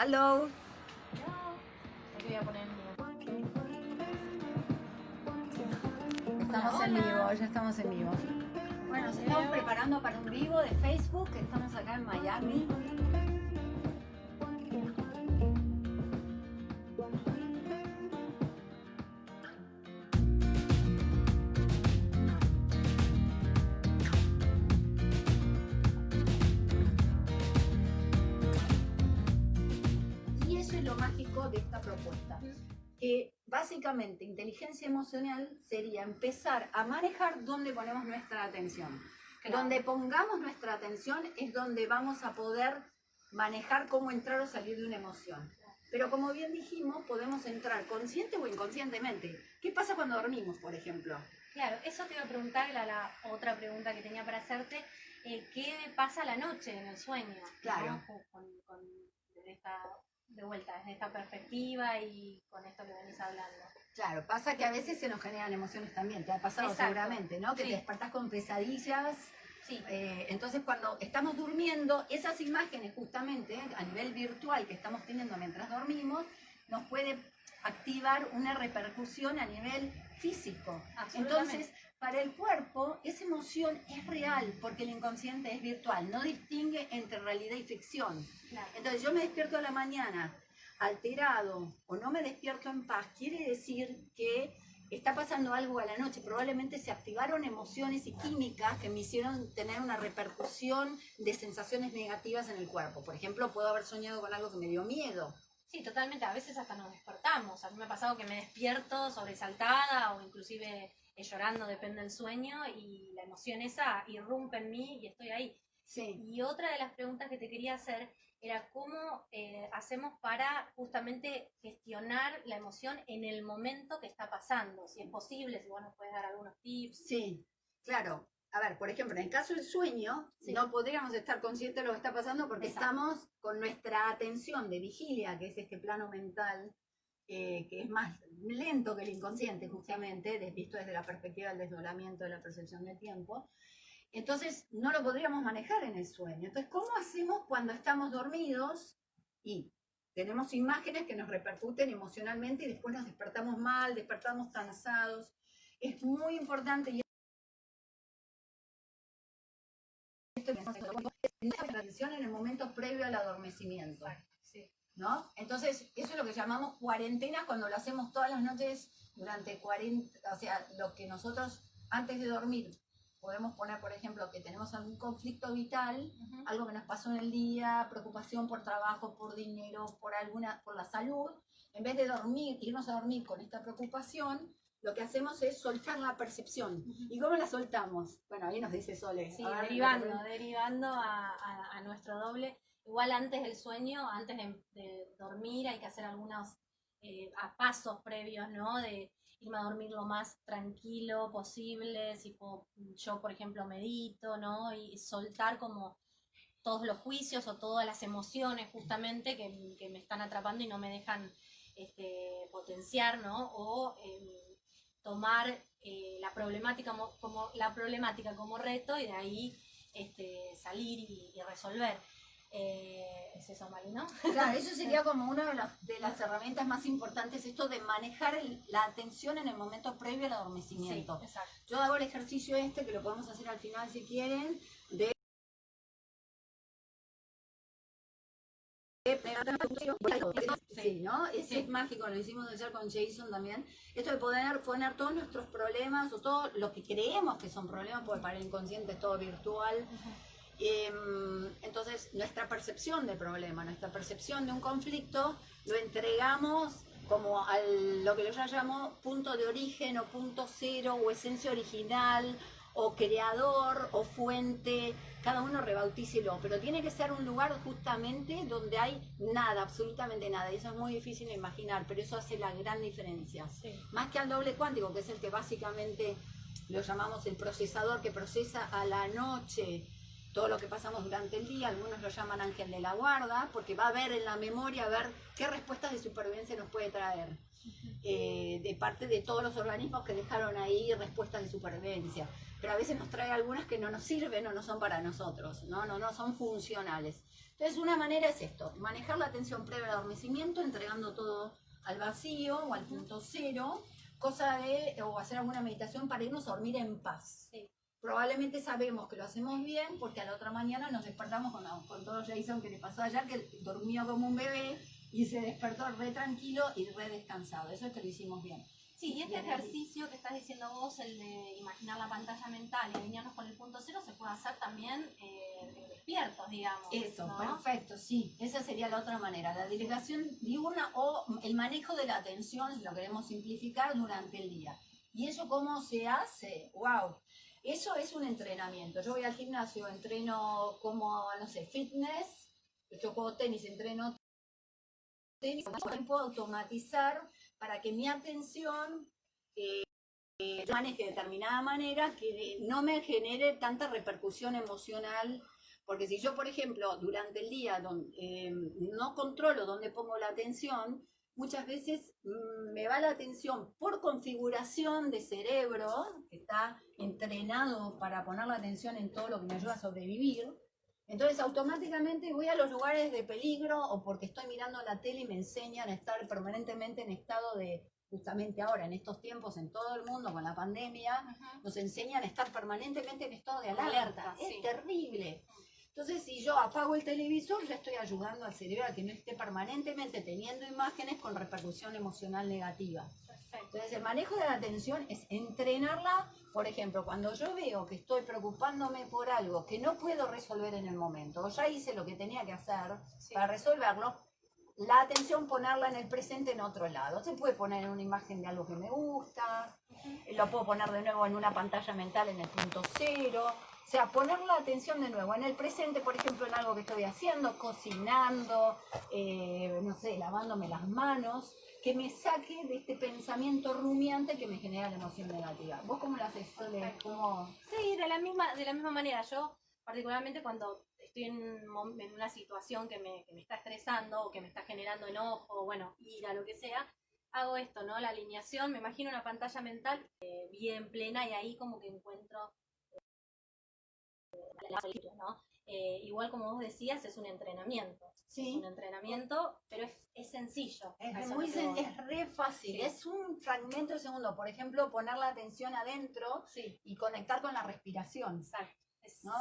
Hello. Estamos en vivo, ya estamos en vivo. Bueno, nos estamos preparando para un vivo de Facebook. Estamos acá en Miami. Propuesta. Que básicamente inteligencia emocional sería empezar a manejar dónde ponemos nuestra atención. Claro. Donde pongamos nuestra atención es donde vamos a poder manejar cómo entrar o salir de una emoción. Pero como bien dijimos, podemos entrar consciente o inconscientemente. ¿Qué pasa cuando dormimos, por ejemplo? Claro, eso te iba a preguntar, era la otra pregunta que tenía para hacerte. eh, ¿Qué pasa la noche en el sueño? ¿no? Claro. Con, con- con- desde esta, de vuelta, desde esta perspectiva y con esto que venís hablando. Claro, pasa que a veces se nos generan emociones también. Te ha pasado Exacto. seguramente, ¿no? Que Sí. te despertás con pesadillas. Sí, Eh, entonces, cuando estamos durmiendo, esas imágenes justamente a nivel virtual que estamos teniendo mientras dormimos, nos puede activar una repercusión a nivel físico. Entonces, para el cuerpo, esa emoción es real porque el inconsciente es virtual, no distingue entre realidad y ficción. Claro. Entonces, yo me despierto a la mañana alterado o no me despierto en paz, quiere decir que está pasando algo a la noche. Probablemente se activaron emociones y químicas que me hicieron tener una repercusión de sensaciones negativas en el cuerpo. Por ejemplo, puedo haber soñado con algo que me dio miedo. Sí, totalmente. A veces hasta nos despertamos. A mí me ha pasado que me despierto sobresaltada o inclusive llorando, depende del sueño, y la emoción esa irrumpe en mí y estoy ahí. Sí. Y otra de las preguntas que te quería hacer era cómo eh, hacemos para justamente gestionar la emoción en el momento que está pasando. Si es posible, si vos nos puedes dar algunos tips. Sí, claro. A ver, por ejemplo, en el caso del sueño, Sí. no podríamos estar conscientes de lo que está pasando porque Exacto. estamos con nuestra atención de vigilia, que es este plano mental, eh, que es más lento que el inconsciente, justamente, visto desde la perspectiva del desdoblamiento de la percepción del tiempo. Entonces, no lo podríamos manejar en el sueño. Entonces, ¿cómo hacemos cuando estamos dormidos y tenemos imágenes que nos repercuten emocionalmente y después nos despertamos mal, despertamos cansados? Es muy importante y esto es en el momento previo al adormecimiento. ¿No? Entonces, eso es lo que llamamos cuarentena cuando lo hacemos todas las noches durante 40, o sea, lo que nosotros antes de dormir podemos poner, por ejemplo, que tenemos algún conflicto vital, algo que nos pasó en el día, preocupación por trabajo, por dinero, por alguna, por la salud, en vez de dormir, irnos a dormir con esta preocupación, lo que hacemos es soltar la percepción. ¿Y cómo la soltamos? Bueno, ahí nos dice Sole. Sí, A ver, derivando, derivando a, a- a nuestro doble. Igual antes del sueño, antes de, dormir, hay que hacer algunos eh, pasos previos, ¿no? De irme a dormir lo más tranquilo posible, si puedo- yo, por ejemplo, medito, ¿no? Y soltar como todos los juicios o todas las emociones justamente que, me están atrapando y no me dejan este, potenciar, ¿no? O em, tomar eh, la problemática como, la problemática como reto y de ahí este, salir y resolver. Eh, es eso, Mali, ¿no? Claro, eso sería como una de las, de las herramientas más importantes, esto de manejar el- la atención en el momento previo al adormecimiento. exacto. Yo hago el ejercicio este, que lo podemos hacer al final si quieren, de... Sí, ¿no? Ese Sí. es mágico, lo hicimos ayer con Jason también. Esto de poder poner todos nuestros problemas o todo lo que creemos que son problemas, porque para el inconsciente es todo virtual. Entonces, nuestra percepción de problema, nuestra percepción de un conflicto, lo entregamos como a lo que yo llamo punto de origen o punto cero o esencia original o creador o fuente, cada uno rebautícelo, pero tiene que ser un lugar justamente donde hay nada, absolutamente nada, y eso es muy difícil de imaginar, pero eso hace la gran diferencia. Sí. más que al doble cuántico, que es el que básicamente lo llamamos el procesador que procesa a la noche todo lo que pasamos durante el día, algunos lo llaman ángel de la guarda, porque va a ver en la memoria, a ver qué respuestas de supervivencia nos puede traer, eh, de parte de todos los organismos que dejaron ahí respuestas de supervivencia. Pero a veces nos trae algunas que no nos sirven o no son para nosotros, no, no, no son funcionales. Entonces una manera es esto, manejar la atención previa al adormecimiento, entregando todo al vacío o al punto cero, cosa de, o hacer alguna meditación para irnos a dormir en paz. Probablemente sabemos que lo hacemos bien porque a la otra mañana nos despertamos con, con todo Jason que le pasó ayer, que durmió como un bebé y se despertó re tranquilo y re descansado. Eso es que lo hicimos bien. Sí, y este ejercicio que estás diciendo vos, el de imaginar la pantalla mental y alinearnos con el punto cero, se puede hacer también eh, despiertos, digamos. Eso, perfecto, sí. Esa sería la otra manera. La delegación diurna o el manejo de la atención, si lo queremos simplificar, durante el día. ¿Y eso cómo se hace? ¡Wow! Eso es un entrenamiento. Yo voy al gimnasio, entreno como, no sé, fitness, yo juego tenis, entreno tenis, puedo automatizar para que mi atención eh, maneje de determinada manera que no me genere tanta repercusión emocional. Porque si yo, por ejemplo, durante el día eh, no controlo dónde pongo la atención, muchas veces mm, me va la atención por configuración de cerebro, que está entrenado para poner la atención en todo lo que me ayuda a sobrevivir. Entonces automáticamente voy a los lugares de peligro o porque estoy mirando la tele y me enseñan a estar permanentemente en estado de, justamente ahora, en estos tiempos, en todo el mundo, con la pandemia, nos enseñan a estar permanentemente en estado de alerta. es terrible. Entonces, si yo apago el televisor, ya estoy ayudando al cerebro a que no esté permanentemente teniendo imágenes con repercusión emocional negativa. Entonces, el manejo de la atención es entrenarla, por ejemplo, cuando yo veo que estoy preocupándome por algo que no puedo resolver en el momento, o ya hice lo que tenía que hacer para resolverlo, la atención ponerla en el presente en otro lado. Se puede poner en una imagen de algo que me gusta, lo puedo poner de nuevo en una pantalla mental en el punto cero. O sea, poner la atención de nuevo en el presente, por ejemplo, en algo que estoy haciendo, cocinando, eh, no sé, lavándome las manos, que me saque de este pensamiento rumiante que me genera la emoción negativa. ¿Vos cómo lo haces, Sí, de la, misma, de la misma manera. Yo, particularmente cuando estoy en, en una situación que me, que me, está estresando o que me está generando enojo, bueno, ira, lo que sea, hago esto, ¿no? La alineación, me imagino una pantalla mental eh, bien plena y ahí como que encuentro la ¿no? Eh, igual como vos decías, es un entrenamiento. Sí. Es un entrenamiento, pero es, es sencillo. Es, muy es re fácil. Es un fragmento de segundo. Por ejemplo, poner la atención adentro y conectar con la respiración. Exacto.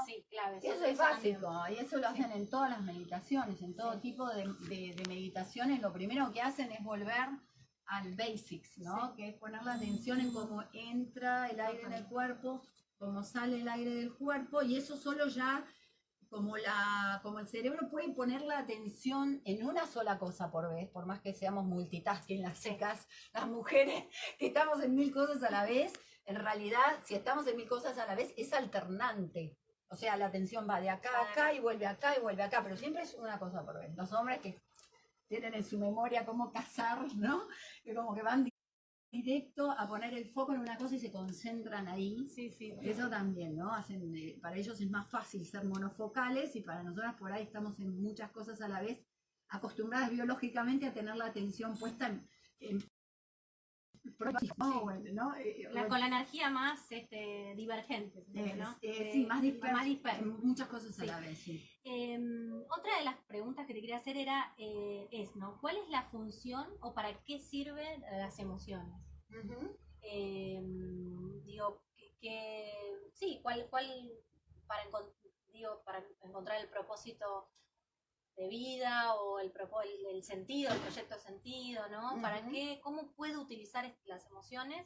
Sí, clave. Eso, es básico, y eso lo hacen en todas las meditaciones, en todo tipo de, de, meditaciones. Lo primero que hacen es volver al basics, ¿no? Que es poner la atención en cómo entra el aire en el cuerpo, cómo sale el aire del cuerpo, y eso solo ya como, la, como el cerebro puede poner la atención en una sola cosa por vez, por más que seamos multitasking las chicas, las mujeres que estamos en mil cosas a la vez, en realidad si estamos en mil cosas a la vez es alternante. O sea, la atención va de acá a acá y vuelve acá y vuelve acá, pero siempre es una cosa por vez. Los hombres que tienen en su memoria cómo cazar, ¿no? Que como que van directo a poner el foco en una cosa y se concentran ahí. Sí, sí. Eso también, ¿no? Hacen, eh, para ellos es más fácil ser monofocales y para nosotras por ahí estamos en muchas cosas a la vez, acostumbradas biológicamente a tener la atención puesta en, ¿no? Eh, con la energía más este, divergente, ¿no? Eh, sí, más dispersa. Muchas cosas a la vez, sí. Em, otra de las preguntas que te quería hacer era, eh, es, ¿no? ¿Cuál es la función o para qué sirven las emociones? Em, digo, que, sí, ¿cuál, cuál para, digo, para encontrar el propósito de vida o el, el, sentido, el proyecto sentido, ¿no? ¿Para qué? ¿Cómo puedo utilizar las emociones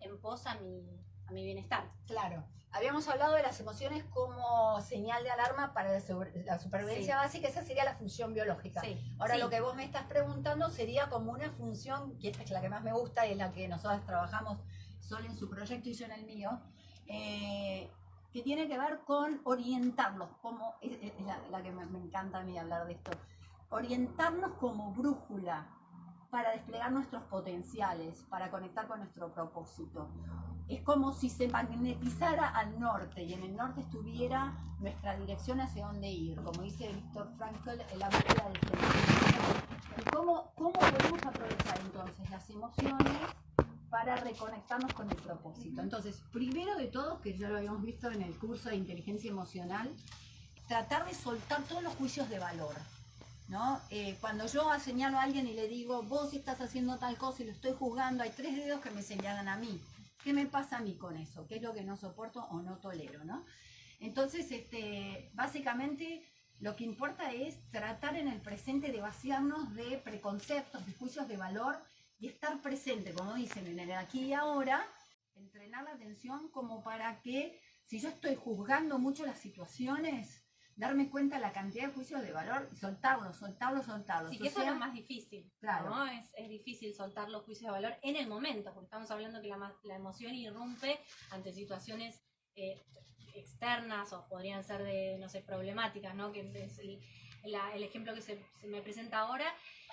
en pos a mi, a mi bienestar? Claro. Habíamos hablado de las emociones como señal de alarma para la, supervivencia básica, esa sería la función biológica. Ahora lo que vos me estás preguntando sería como una función, que esta es la que más me gusta y es la que nosotros trabajamos solo en su proyecto y yo en el mío, eh, que tiene que ver con orientarlos, como es, la, que me, encanta a mí hablar de esto, orientarnos como brújula para desplegar nuestros potenciales, para conectar con nuestro propósito. es como si se magnetizara al norte y en el norte estuviera nuestra dirección hacia dónde ir, como dice Víctor Frankl, la búsqueda del sentido. ¿Y cómo, cómo podemos aprovechar entonces las emociones para reconectarnos con el propósito? Entonces, primero de todo, que ya lo habíamos visto en el curso de inteligencia emocional, tratar de soltar todos los juicios de valor. ¿no? Eh, cuando yo señalo a alguien y le digo, vos estás haciendo tal cosa y lo estoy juzgando, hay tres dedos que me señalan a mí. ¿Qué me pasa a mí con eso? ¿Qué es lo que no soporto o no tolero? ¿no? Entonces, este, básicamente, lo que importa es tratar en el presente de vaciarnos de preconceptos, de juicios de valor y estar presente, como dicen, en el aquí y ahora, entrenar la atención como para que si yo estoy juzgando mucho las situaciones, darme cuenta de la cantidad de juicios de valor y soltarlos, soltarlos, soltarlos. Sí, que eso es lo más difícil. Claro. ¿no? Es, es, difícil soltar los juicios de valor en el momento, porque estamos hablando que la, la emoción irrumpe ante situaciones eh, externas o podrían ser de, no sé, problemáticas, ¿no? Que es el, la, el ejemplo que se, se, me presenta ahora.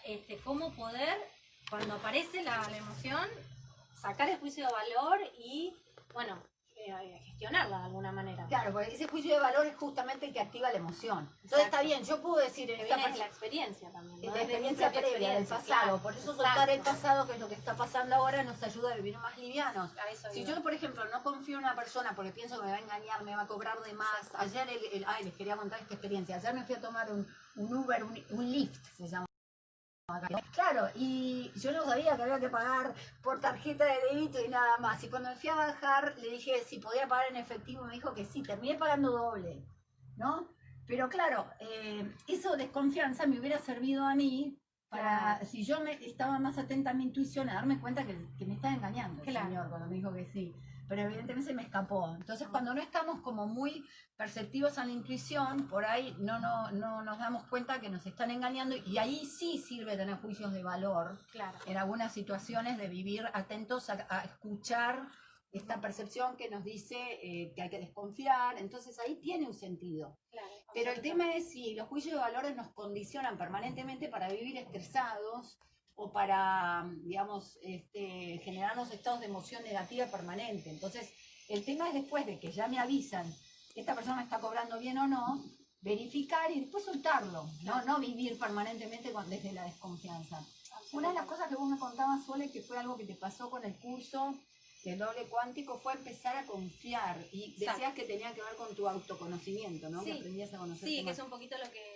Este, cómo poder, cuando aparece la, la emoción, sacar el juicio de valor y, bueno, eh, gestionarla de alguna manera. Claro, porque ese juicio de valor es justamente el que activa la emoción. Entonces está bien, yo puedo decir en esta la experiencia también. ¿no? La experiencia previa del pasado. Por eso soltar el pasado, que es lo que está pasando ahora, nos ayuda a vivir más livianos. si yo, por ejemplo, no confío en una persona porque pienso que me va a engañar, me va a cobrar de más. Ayer, el, el, ay, les quería contar esta experiencia. Ayer me fui a tomar un, un Uber, un, un Lyft, se llama. Claro, y yo no sabía que había que pagar por tarjeta de débito y nada más. Y cuando me fui a bajar, le dije si podía pagar en efectivo, me dijo que sí, terminé pagando doble, ¿no? Pero claro, eh, eso desconfianza me hubiera servido a mí para, si yo me estaba más atenta a mi intuición, a darme cuenta que, que me estaba engañando el claro. señor cuando me dijo que sí pero evidentemente se me escapó. Entonces, cuando no estamos como muy perceptivos a la intuición, por ahí no, no, no nos damos cuenta que nos están engañando y ahí sí sirve tener juicios de valor claro. en algunas situaciones de vivir atentos a, a escuchar esta percepción que nos dice eh, que hay que desconfiar, entonces ahí tiene un sentido. Claro, Pero el tema es si los juicios de valores nos condicionan permanentemente para vivir estresados, o para, digamos, este, generarnos estados de emoción negativa permanente. Entonces, el tema es después de que ya me avisan, esta persona está cobrando bien o no, verificar y después soltarlo, no, no vivir permanentemente con, desde la desconfianza. Una de las cosas que vos me contabas, Sole, que fue algo que te pasó con el curso del doble cuántico, fue empezar a confiar. Y decías Exacto. que tenía que ver con tu autoconocimiento, ¿no? Sí, que aprendías a conocer Sí, que es un poquito lo que